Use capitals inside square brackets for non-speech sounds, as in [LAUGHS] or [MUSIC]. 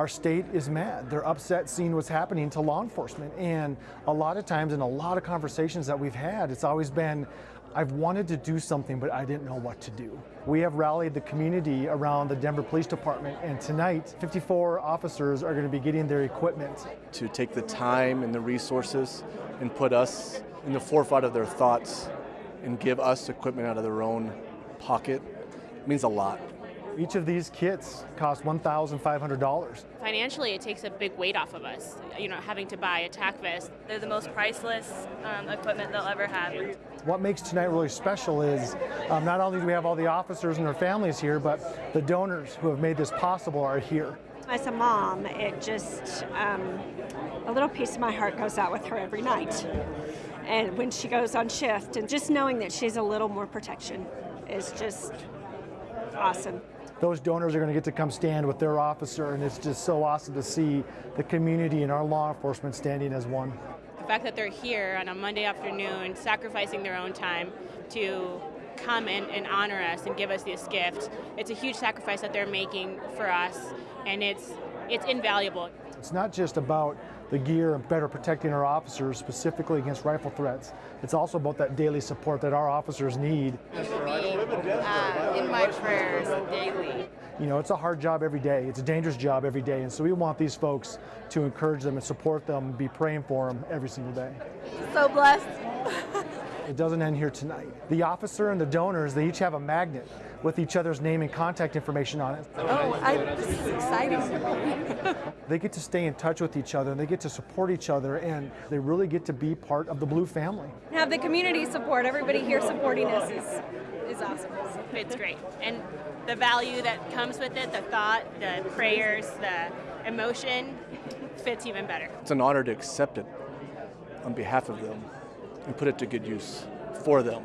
our state is mad. They're upset seeing what's happening to law enforcement. And a lot of times, in a lot of conversations that we've had, it's always been, I've wanted to do something, but I didn't know what to do. We have rallied the community around the Denver Police Department, and tonight, 54 officers are going to be getting their equipment. To take the time and the resources and put us in the forefront of their thoughts and give us equipment out of their own pocket means a lot. Each of these kits cost $1,500. Financially, it takes a big weight off of us, you know, having to buy a tac vest. They're the most priceless um, equipment they'll ever have. What makes tonight really special is um, not only do we have all the officers and their families here, but the donors who have made this possible are here. As a mom, it just, um, a little piece of my heart goes out with her every night. And when she goes on shift, and just knowing that she has a little more protection is just awesome. Those donors are going to get to come stand with their officer, and it's just so awesome to see the community and our law enforcement standing as one. The fact that they're here on a Monday afternoon, sacrificing their own time to come and, and honor us and give us this gift, it's a huge sacrifice that they're making for us, and it's it's invaluable. It's not just about the gear and better protecting our officers specifically against rifle threats. It's also about that daily support that our officers need. You will be uh, in my prayers daily. You know, it's a hard job every day. It's a dangerous job every day. And so we want these folks to encourage them and support them, be praying for them every single day. So blessed. [LAUGHS] It doesn't end here tonight. The officer and the donors, they each have a magnet with each other's name and contact information on it. Oh, I, this is exciting. [LAUGHS] they get to stay in touch with each other and they get to support each other and they really get to be part of the Blue family. Have the community support, everybody here supporting us is, is awesome. It's great. And the value that comes with it, the thought, the prayers, the emotion, fits even better. It's an honor to accept it on behalf of them and put it to good use for them.